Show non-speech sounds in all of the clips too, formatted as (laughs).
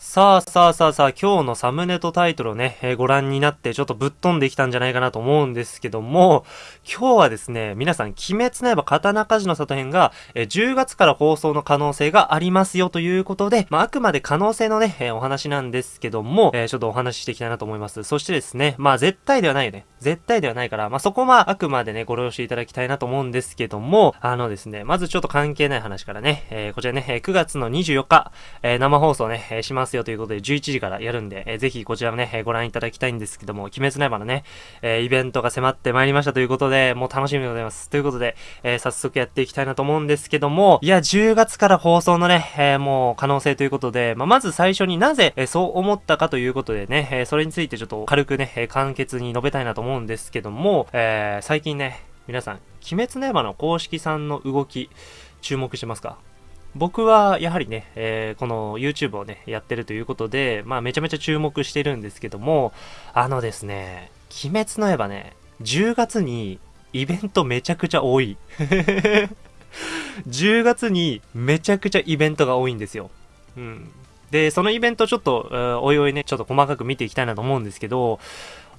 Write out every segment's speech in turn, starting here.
さあさあさあさあ、今日のサムネとタイトルをね、えー、ご覧になってちょっとぶっ飛んできたんじゃないかなと思うんですけども、今日はですね、皆さん、鬼滅の刃刀鍛冶の里編が、えー、10月から放送の可能性がありますよということで、まあ、あくまで可能性のね、えー、お話なんですけども、えちょっとお話ししていきたいなと思います。そしてですね、まあ、絶対ではないよね。絶対ではないから、まあ、そこはあくまでね、ご了承いただきたいなと思うんですけども、あのですね、まずちょっと関係ない話からね、えこちらね、9月の24日、え生放送ね、えしますよということで、11時からやるんで、えー、ぜひこちらもね、えー、ご覧いただきたいんですけども、鬼滅の刃のね、えー、イベントが迫ってまいりましたということで、もう楽しみでございます。ということで、えー、早速やっていきたいなと思うんですけども、いや、10月から放送のね、えー、もう可能性ということで、まあ、まず最初になぜ、えー、そう思ったかということでね、えー、それについてちょっと軽くね、えー、簡潔に述べたいなと思うんですけども、えー、最近ね、皆さん、鬼滅の刃の公式さんの動き、注目してますか？僕はやはりね、えー、この YouTube をね、やってるということで、まあめちゃめちゃ注目してるんですけども、あのですね、鬼滅の刃ね、10月にイベントめちゃくちゃ多い。(laughs) 10月にめちゃくちゃイベントが多いんですよ。うん。で、そのイベントちょっと、おいおいね、ちょっと細かく見ていきたいなと思うんですけど、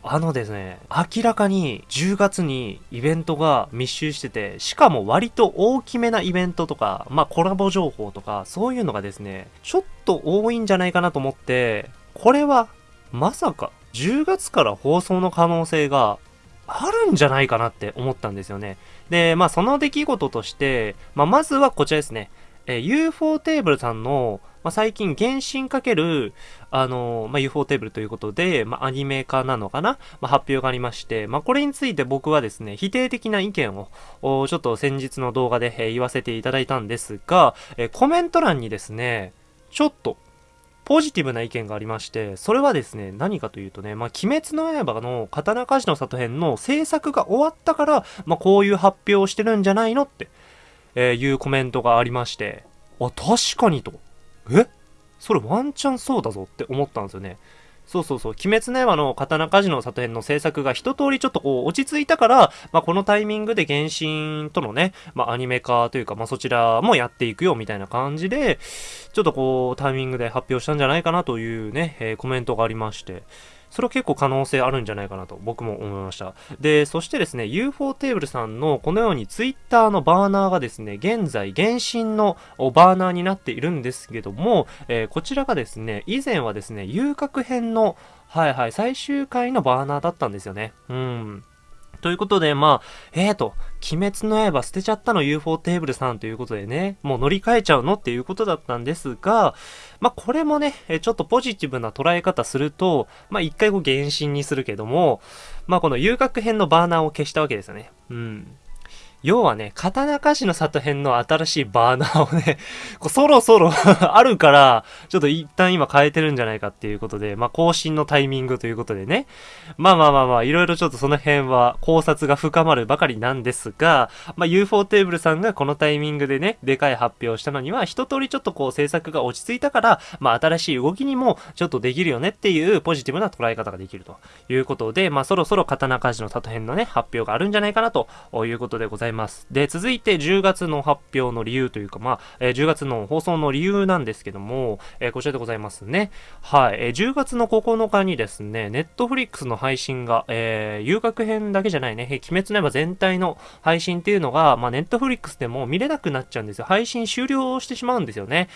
あのですね、明らかに10月にイベントが密集してて、しかも割と大きめなイベントとか、まあコラボ情報とか、そういうのがですね、ちょっと多いんじゃないかなと思って、これはまさか10月から放送の可能性があるんじゃないかなって思ったんですよね。で、まあその出来事として、まあまずはこちらですね。えー、UFO テーブルさんのまあ、最近、原神かける、あのまあ、UFO テーブルということで、まあ、アニメ化なのかな、まあ、発表がありまして、まあ、これについて僕はですね、否定的な意見を、ちょっと先日の動画で、え、言わせていただいたんですが、えー、コメント欄にですね、ちょっと、ポジティブな意見がありまして、それはですね、何かというとね、まあ、鬼滅の刃の刀鍛冶の里編の制作が終わったから、まあ、こういう発表をしてるんじゃないのって、えー、いうコメントがありまして、あ、確かにと。え？それワンチャンそうだぞって思ったんですよね。そうそうそう。鬼滅の刃の刀鍛冶の里編の制作が一通りちょっとこう落ち着いたから、まあこのタイミングで原神とのね、まあアニメ化というか、まあそちらもやっていくよみたいな感じで、ちょっとこうタイミングで発表したんじゃないかなというね、えー、コメントがありまして。それは結構可能性あるんじゃないかなと僕も思いました。で、そしてですね、UFO テーブルさんのこのように Twitter のバーナーがですね、現在原神のバーナーになっているんですけども、えー、こちらがですね、以前はですね、遊郭編のはいはい、最終回のバーナーだったんですよね。うん。ということで、まあ、えーと、鬼滅の刃捨てちゃったの UFO テーブルさんということでね、もう乗り換えちゃうのっていうことだったんですが、まあこれもね、ちょっとポジティブな捉え方すると、まあ一回こう原神にするけども、まあこの遊楽編のバーナーを消したわけですよね。うん。要はね、刀鍛冶の里編の新しいバーナーをね、(laughs) こうそろそろ (laughs) あるから、ちょっと一旦今変えてるんじゃないかっていうことで、まあ更新のタイミングということでね。まあまあまあまあ、いろいろちょっとその辺は考察が深まるばかりなんですが、まあ UFO テーブルさんがこのタイミングでね、でかい発表したのには、一通りちょっとこう制作が落ち着いたから、まあ新しい動きにもちょっとできるよねっていうポジティブな捉え方ができるということで、まあそろそろ刀鍛冶の里編のね、発表があるんじゃないかなということでございます。います。で、続いて10月の発表の理由というか、まあ、えー、10月の放送の理由なんですけども、えー、こちらでございますね。はい、えー、10月の9日にですね、ネットフリックスの配信が、えー、遊楽編だけじゃないね、鬼滅の刃全体の配信っていうのが、まあ、ネットフリックスでも見れなくなっちゃうんですよ。配信終了してしまうんですよね。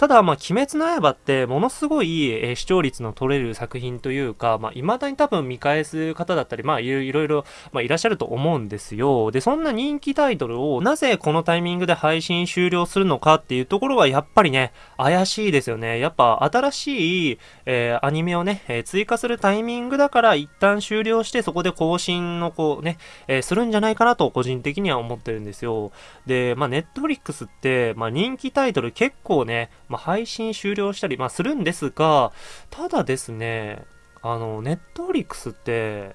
ただ、まあ、鬼滅の刃ってものすごい、えー、視聴率の取れる作品というか、まあ、未だに多分見返す方だったり、まあ、いろいろ、まあ、いらっしゃると思うんですよ。で、そんな人気タイトルをなぜこのタイミングで配信終了するのかっていうところはやっぱりね、怪しいですよね。やっぱ新しい、えー、アニメをね、えー、追加するタイミングだから一旦終了してそこで更新のこうね、えー、するんじゃないかなと個人的には思ってるんですよ。で、まあ、ネットフリックスって、まあ、人気タイトル結構ね、まあ、配信終了したり、まあ、するんですが、ただですね、あの、ネットフリックスって、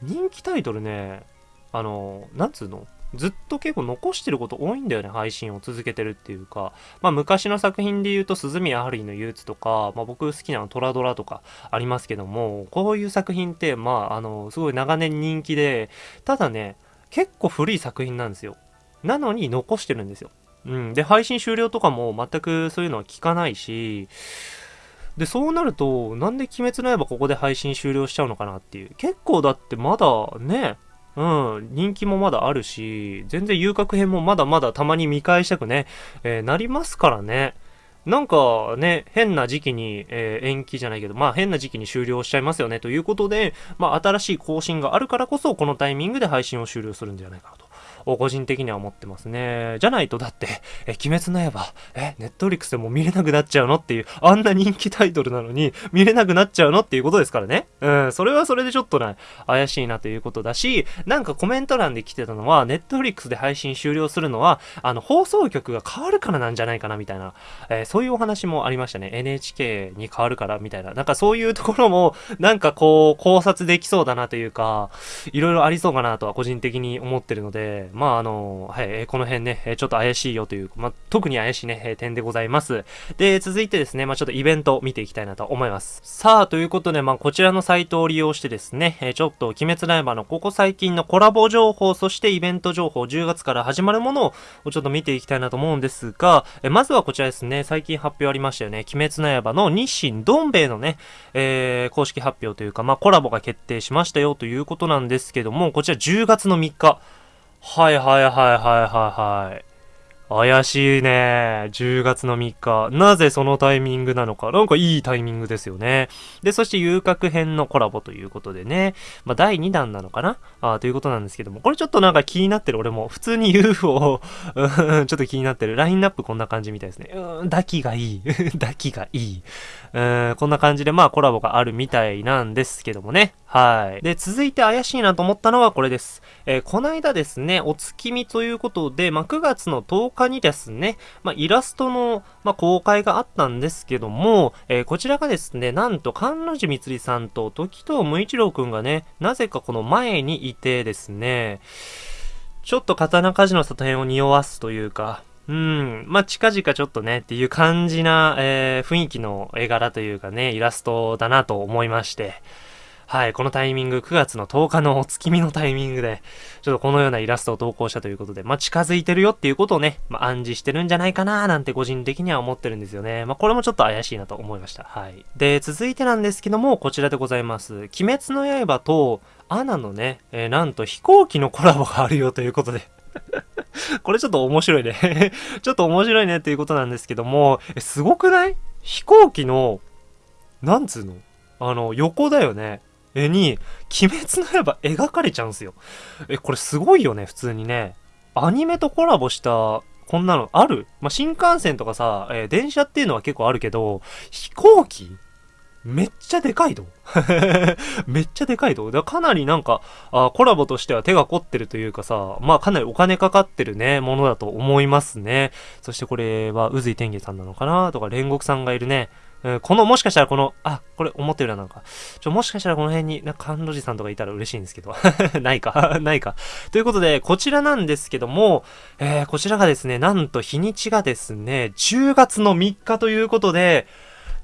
人気タイトルね、あの、なんつうのずっと結構残してること多いんだよね、配信を続けてるっていうか。まあ昔の作品で言うと、鈴宮春日の憂鬱とか、まあ僕好きなのトラドラとかありますけども、こういう作品って、まああの、すごい長年人気で、ただね、結構古い作品なんですよ。なのに残してるんですよ。うん。で、配信終了とかも全くそういうのは聞かないし、で、そうなると、なんで鬼滅の刃ここで配信終了しちゃうのかなっていう。結構だってまだね、うん、人気もまだあるし、全然遊郭編もまだまだたまに見返したくね、えー、なりますからね。なんかね、変な時期に、えー、延期じゃないけど、まあ変な時期に終了しちゃいますよねということで、まあ新しい更新があるからこそ、このタイミングで配信を終了するんじゃないかなと。を個人的には思ってますね。じゃないとだって、え、鬼滅の刃、え、ネットフリックスでも見れなくなっちゃうのっていう、あんな人気タイトルなのに見れなくなっちゃうのっていうことですからね。うん、それはそれでちょっとね、怪しいなということだし、なんかコメント欄で来てたのは、ネットフリックスで配信終了するのは、あの、放送局が変わるからなんじゃないかなみたいな、えー、そういうお話もありましたね。NHK に変わるからみたいな。なんかそういうところも、なんかこう、考察できそうだなというか、いろいろありそうかなとは個人的に思ってるので、まああの、はい、この辺ね、ちょっと怪しいよという、まあ、特に怪しいね、点でございます。で、続いてですね、まあ、ちょっとイベント見ていきたいなと思います。さあ、ということで、まあ、こちらのサイトを利用してですね、ちょっと、鬼滅の刃のここ最近のコラボ情報、そしてイベント情報、10月から始まるものをちょっと見ていきたいなと思うんですが、まずはこちらですね、最近発表ありましたよね、鬼滅の刃の日清どん兵衛のね、えー、公式発表というか、まあ、コラボが決定しましたよということなんですけども、こちら10月の3日、はいはいはいはいはいはい。怪しいね。10月の3日。なぜそのタイミングなのか。なんかいいタイミングですよね。で、そして遊郭編のコラボということでね。まあ、第2弾なのかなあということなんですけども。これちょっとなんか気になってる。俺も。普通に UFO ちょっと気になってる。ラインナップこんな感じみたいですね。うん、抱きがいい。(laughs) 抱きがいい。うん、こんな感じでまあコラボがあるみたいなんですけどもね。はい。で、続いて怪しいなと思ったのはこれです。えー、こないだですね、お月見ということで、まあ、9月の10日にですね、まあ、イラストの、まあ、公開があったんですけども、えー、こちらがですね、なんと、関路寺みつりさんと時藤無一郎くんがね、なぜかこの前にいてですね、ちょっと刀鍛冶の里編を匂わすというか、うん。まあ、近々ちょっとね、っていう感じな、えー、雰囲気の絵柄というかね、イラストだなと思いまして。はい、このタイミング、9月の10日のお月見のタイミングで、ちょっとこのようなイラストを投稿したということで、まあ、近づいてるよっていうことをね、まあ、暗示してるんじゃないかなーなんて個人的には思ってるんですよね。まあ、これもちょっと怪しいなと思いました。はい。で、続いてなんですけども、こちらでございます。鬼滅の刃と、アナのね、えー、なんと飛行機のコラボがあるよということで (laughs) これちょっと面白いね (laughs) ちょっと面白いねっていうことなんですけども、え、すごくない？飛行機の、なんつうの？あの、横だよね。絵に、鬼滅の刃描かれちゃうんすよ。え、これすごいよね、普通にね。アニメとコラボした、こんなのある？まあ、新幹線とかさ、えー、電車っていうのは結構あるけど、飛行機？めっちゃでかいと。(laughs) めっちゃでかいと。だかかなりなんかあ、コラボとしては手が凝ってるというかさ、まあかなりお金かかってるね、ものだと思いますね。そしてこれは、宇髄天元さんなのかな？とか、煉獄さんがいるね。うん、この、もしかしたらこの、あ、これ思ってるな、なんか。ちょ、もしかしたらこの辺に、な、甘露寺さんとかいたら嬉しいんですけど。(laughs) ないか (laughs) ないか。ということで、こちらなんですけども、えー、こちらがですね、なんと日にちがですね、10月の3日ということで、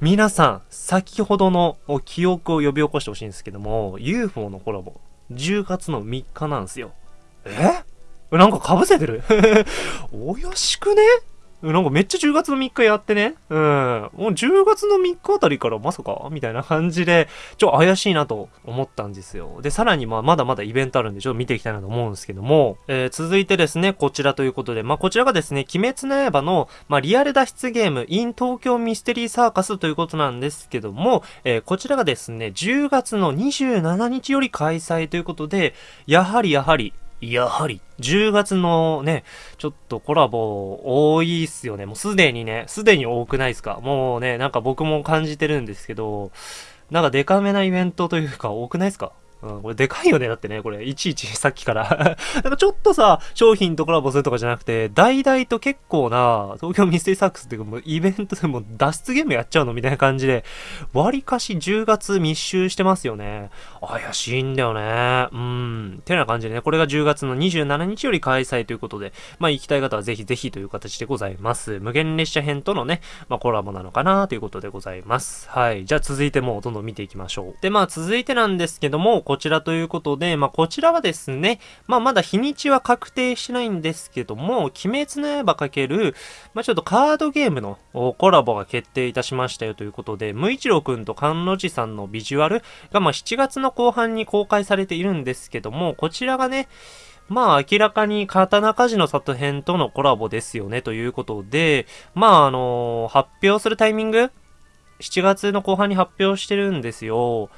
皆さん、先ほどの記憶を呼び起こしてほしいんですけども、UFO のコラボ、10月の3日なんですよ。え？なんか被せてる？(laughs) およしくね？なんかめっちゃ10月の3日やってね。うん。もう10月の3日あたりからまさかみたいな感じで、ちょ、怪しいなと思ったんですよ。で、さらにまあ、まだまだイベントあるんで、ちょっと見ていきたいなと思うんですけども、えー、続いてですね、こちらということで、まあ、こちらがですね、鬼滅の刃の、まあ、リアル脱出ゲーム、in 東京ミステリーサーカスということなんですけども、えー、こちらがですね、10月の27日より開催ということで、やはりやはり、やはり、10月のね、ちょっとコラボ多いっすよね。もうすでにね、すでに多くないっすかもうね、なんか僕も感じてるんですけど、なんかデカめなイベントというか多くないっすか？うん、これでかいよね。だってね、これ、いちいち (laughs) さっきから (laughs) なんかちょっとさ、商品とコラボするとかじゃなくて、大々と結構な、東京ミステリーサックスっていうか、もうイベントでも脱出ゲームやっちゃうのみたいな感じで、割かし10月密集してますよね。怪しいんだよね。うん。てな感じでね、これが10月の27日より開催ということで、まあ行きたい方はぜひぜひという形でございます。無限列車編とのね、まあコラボなのかなということでございます。はい。じゃあ続いてもうどんどん見ていきましょう。で、まあ続いてなんですけども、こちらということで、まあ、こちらはですね、まあ、まだ日にちは確定してないんですけども、鬼滅の刃かける、まあ、ちょっとカードゲームのコラボが決定いたしましたよということで、無一郎くんと菅野寺さんのビジュアルが、まあ、7月の後半に公開されているんですけども、こちらがね、まあ明らかに刀鍛冶の里編とのコラボですよねということで、まああのー、発表するタイミング ?7 月の後半に発表してるんですよ。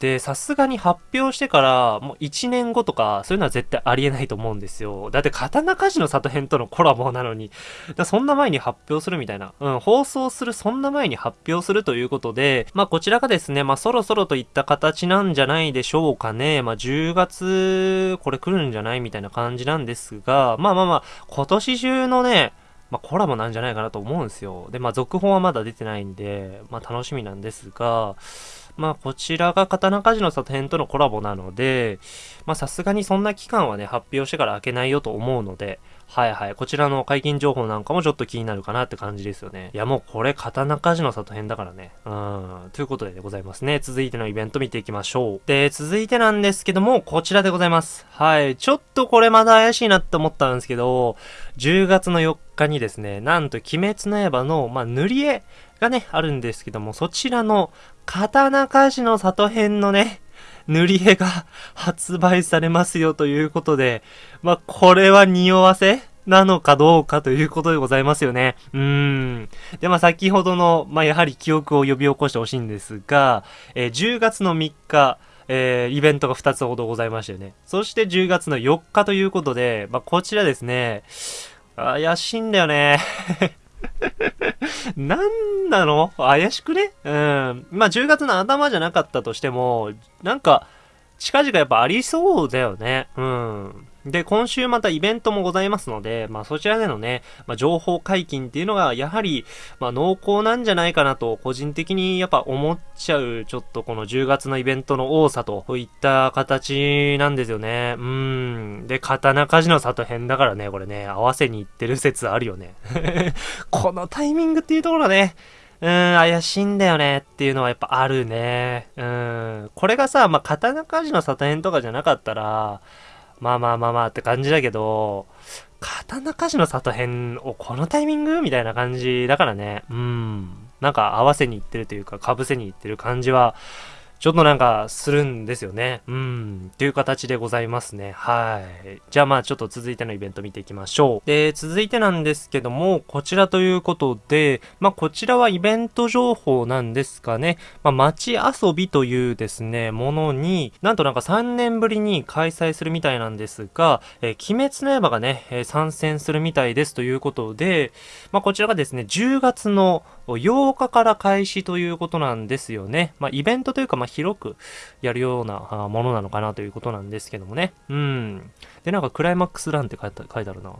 で、さすがに発表してから、もう1年後とか、そういうのは絶対ありえないと思うんですよ。だって、刀鍛冶の里編とのコラボなのに、だそんな前に発表するみたいな。うん、放送するそんな前に発表するということで、まあ、こちらがですね、まあ、そろそろといった形なんじゃないでしょうかね。まあ、10月、これ来るんじゃないみたいな感じなんですが、まあまあまあ、今年中のね、まあ、コラボなんじゃないかなと思うんですよ。で、まあ、続報はまだ出てないんで、まあ、楽しみなんですが、まあ、こちらが刀鍛冶の里編とのコラボなので、まあ、さすがにそんな期間はね、発表してから開けないよと思うので、はいはい。こちらの解禁情報なんかもちょっと気になるかなって感じですよね。いやもうこれ刀鍛冶の里編だからね。うん。ということででございますね。続いてのイベント見ていきましょう。で、続いてなんですけども、こちらでございます。はい。ちょっとこれまだ怪しいなって思ったんですけど、10月の4日にですね、なんと鬼滅の刃の、まあ、塗り絵がね、あるんですけども、そちらの刀鍛冶の里編のね、塗り絵が発売されますよということで、まあ、これは匂わせなのかどうかということでございますよね。うーん。で、まあ、先ほどの、まあ、やはり記憶を呼び起こしてほしいんですが、えー、10月の3日、えー、イベントが2つほどございましたよね。そして10月の4日ということで、まあ、こちらですね、怪しいんだよね。(laughs) なんなの？怪しくね？うん。まあ、10月の頭じゃなかったとしても、なんか、近々やっぱありそうだよね。うん。で、今週またイベントもございますので、まあそちらでのね、まあ情報解禁っていうのがやはり、まあ濃厚なんじゃないかなと、個人的にやっぱ思っちゃう、ちょっとこの10月のイベントの多さといった形なんですよね。うん。で、刀鍛冶の里編だからね、これね、合わせに行ってる説あるよね。(laughs) このタイミングっていうところね、うん、怪しいんだよねっていうのはやっぱあるね。うん。これがさ、まあ、刀鍛冶の里編とかじゃなかったら、まあまあまあまあって感じだけど、刀鍛冶の里編をこのタイミング？みたいな感じだからね。うん。なんか合わせに行ってるというか、被せに行ってる感じは、ちょっとなんかするんですよね。うん。っていう形でございますね。はい。じゃあまあちょっと続いてのイベント見ていきましょう。で、続いてなんですけども、こちらということで、まあこちらはイベント情報なんですかね。まあ街遊びというですね、ものに、なんとなんか3年ぶりに開催するみたいなんですが、えー、鬼滅の刃がね、えー、参戦するみたいですということで、まあこちらがですね、10月の8日から開始ということなんですよね。まあイベントというか、まあ広くやるようなものなのかなということなんですけどもね。うん。で、なんかクライマックスランって書いてあるな。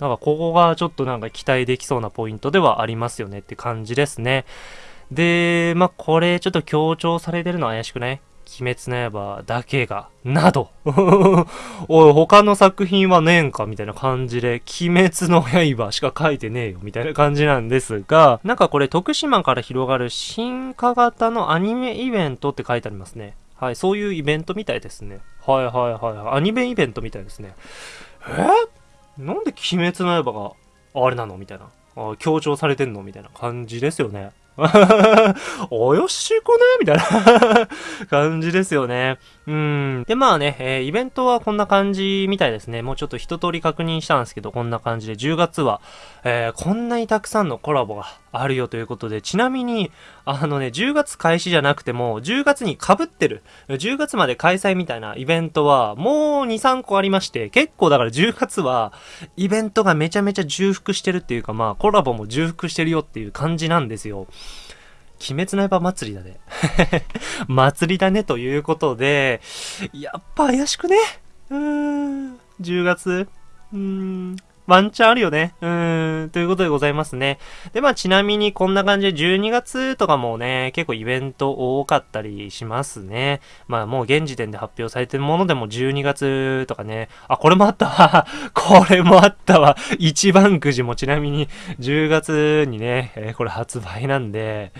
なんかここがちょっとなんか期待できそうなポイントではありますよねって感じですね。で、まあ、これちょっと強調されてるの怪しくない？鬼滅の刃だけが、など。(laughs) おい、他の作品はねえんかみたいな感じで、鬼滅の刃しか書いてねえよみたいな感じなんですが、なんかこれ徳島から広がる進化型のアニメイベントって書いてありますね。はい、そういうイベントみたいですね。はいはいはい。アニメイベントみたいですね。え？なんで鬼滅の刃があれなのみたいな。強調されてんのみたいな感じですよね。(laughs) およしくねみたいな感じですよね。うん。で、まあね、えー、イベントはこんな感じみたいですね。もうちょっと一通り確認したんですけど、こんな感じで、10月は、えー、こんなにたくさんのコラボがあるよということで、ちなみに、あのね、10月開始じゃなくても、10月に被ってる、10月まで開催みたいなイベントは、もう2、3個ありまして、結構だから10月は、イベントがめちゃめちゃ重複してるっていうか、まあ、コラボも重複してるよっていう感じなんですよ。鬼滅の刃祭りだね。(laughs) 祭りだねということで、やっぱ怪しくね。うーん、10月。うーん、ワンチャンあるよね。うーん、ということでございますね。で、まあちなみにこんな感じで12月とかもね、結構イベント多かったりしますね。まあもう現時点で発表されてるものでも12月とかね、あ、これもあったわ。(laughs) これもあったわ。一番くじもちなみに10月にね、えー、これ発売なんで、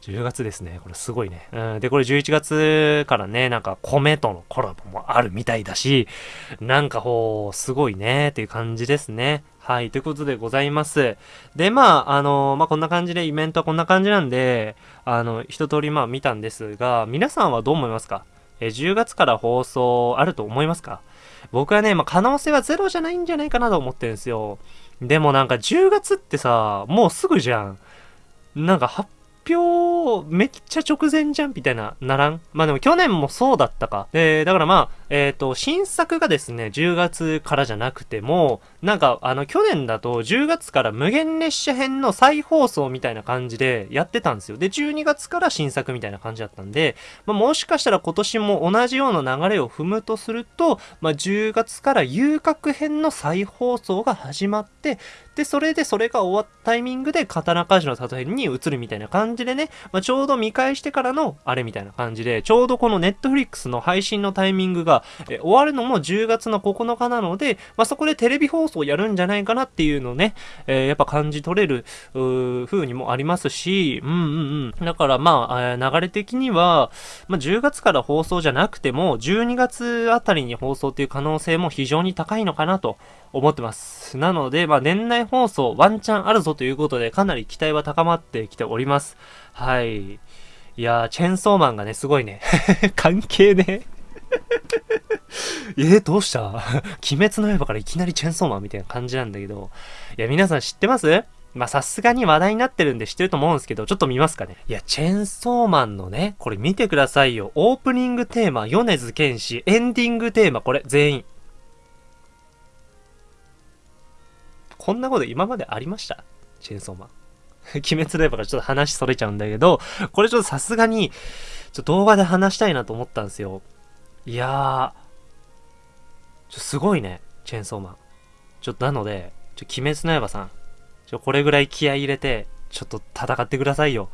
10月ですね。これすごいね。うん。で、これ11月からね、なんか米とのコラボもあるみたいだし、なんかほう、すごいね、っていう感じですね。はい、ということでございます。で、まあ、あの、まあ、こんな感じでイベントはこんな感じなんで、あの、一通りまあ見たんですが、皆さんはどう思いますか？え、10月から放送あると思いますか？僕はね、まあ、可能性はゼロじゃないんじゃないかなと思ってるんですよ。でもなんか10月ってさ、もうすぐじゃん。なんか発表めっちゃ直前じゃんみたいな、ならん？まあでも去年もそうだったか。で、だからまあ、えっ、ー、と、新作がですね、10月からじゃなくても、なんか、あの、去年だと10月から無限列車編の再放送みたいな感じでやってたんですよ。で、12月から新作みたいな感じだったんで、まあ、もしかしたら今年も同じような流れを踏むとすると、まあ、10月から遊郭編の再放送が始まって、で、それでそれが終わったタイミングで刀鍛冶の里編に移るみたいな感じでね、まあ、ちょうど見返してからのあれみたいな感じで、ちょうどこのネットフリックスの配信のタイミングが、え終わるのも10月の9日なので、まあ、そこでテレビ放送やるんじゃないかなっていうのをね、えー、やっぱ感じ取れる、風にもありますし、うんうんうん。だからまあ、流れ的には、まあ、10月から放送じゃなくても、12月あたりに放送っていう可能性も非常に高いのかなと思ってます。なので、まあ、年内放送ワンチャンあるぞということで、かなり期待は高まってきております。はい。いやー、チェンソーマンがね、すごいね。(laughs) 関係ね。(laughs) えー、どうした？(laughs) 鬼滅の刃からいきなりチェンソーマンみたいな感じなんだけど。いや、皆さん知ってます？ま、さすがに話題になってるんで知ってると思うんですけど、ちょっと見ますかね？いや、チェンソーマンのね、これ見てくださいよ。オープニングテーマ、米津玄師。エンディングテーマ、これ、全員。こんなこと今までありました？チェンソーマン。(laughs) 鬼滅の刃からちょっと話それちゃうんだけど、これちょっとさすがに、ちょっと動画で話したいなと思ったんですよ。いやー、ちょ、すごいね、チェーンソーマン。ちょっとなので、ちょ、鬼滅の刃さん、ちょ、これぐらい気合い入れて、ちょっと戦ってくださいよ。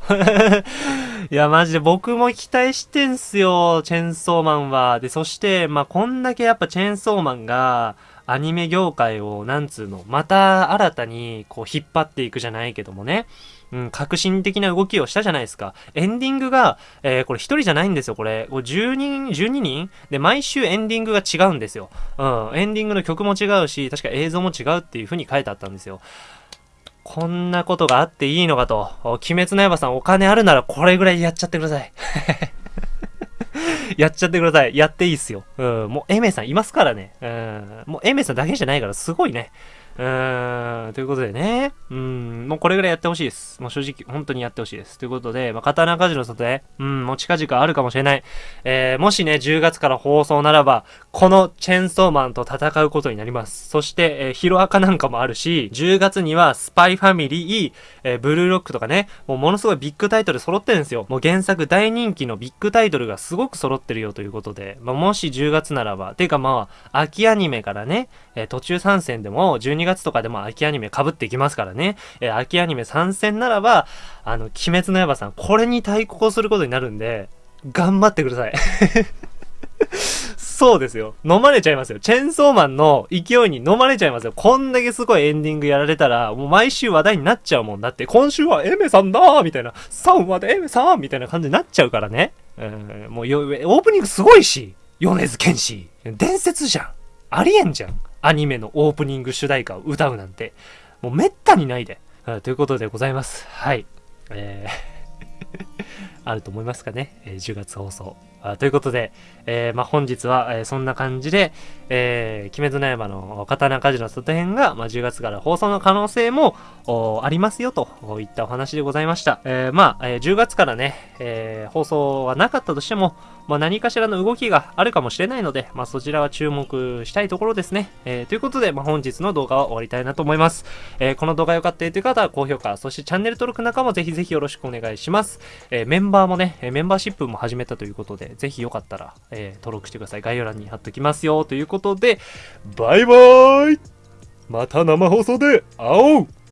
(laughs) いや、マジで僕も期待してんすよ、チェーンソーマンは。で、そして、まあ、こんだけやっぱチェーンソーマンが、アニメ業界を、なんつうの、また新たにこう引っ張っていくじゃないけどもね、うん、革新的な動きをしたじゃないですか。エンディングが、えー、これ一人じゃないんですよ、これ。これ10人、12人？で、毎週エンディングが違うんですよ。うん、エンディングの曲も違うし、確か映像も違うっていう風に書いてあったんですよ。こんなことがあっていいのかと。鬼滅の刃さんお金あるならこれぐらいやっちゃってください。(laughs) やっちゃってください。やっていいっすよ。うん、もうエメさんいますからね。うん、もうエメさんだけじゃないからすごいね。うん、ということでね。うん、もうこれぐらいやってほしいです。もう正直、本当にやってほしいです。ということで、まあ、刀鍛冶の里へ、うん、もう近々あるかもしれない。えー、もしね、10月から放送ならば、このチェンソーマンと戦うことになります。そして、えー、ヒロアカなんかもあるし、10月にはスパイファミリー、えー、ブルーロックとかね、もうものすごいビッグタイトル揃ってるんですよ。もう原作大人気のビッグタイトルがすごく揃ってるよということで、まあ、もし10月ならば、ていうかまあ、秋アニメからね、えー、途中参戦でも12月とかでも秋アニメ被っていきますからね、えー、秋アニメ参戦ならば、あの、鬼滅の刃さん、これに対抗することになるんで、頑張ってください。そうですよ。飲まれちゃいますよ。チェンソーマンの勢いに飲まれちゃいますよ。こんだけすごいエンディングやられたら、もう毎週話題になっちゃうもんだって、今週はエメさんだーみたいな、3話でエメさんみたいな感じになっちゃうからね。うん、もうよ、オープニングすごいし、米津玄師。伝説じゃん。ありえんじゃん。アニメのオープニング主題歌を歌うなんて。もうめったにないで。ということでございます。はい。えー (laughs) あると思いますかね。えー、10月放送。あということで、えー、まあ、本日は、えー、そんな感じで、えー、鬼滅の刃の刀鍛冶の外編が、まあ、10月から放送の可能性もありますよといったお話でございました。えー、まあ、えー、10月からね、えー、放送はなかったとしても、まあ、何かしらの動きがあるかもしれないので、まあ、そちらは注目したいところですね。えー、ということで、まあ、本日の動画は終わりたいなと思います。えー、この動画良かったという方は高評価、そしてチャンネル登録なんかもぜひぜひよろしくお願いします。えー、メンバーもね、メンバーシップも始めたということでぜひよかったら、えー、登録してください。概要欄に貼っときますよ。ということで、バイバーイまた生放送で会おう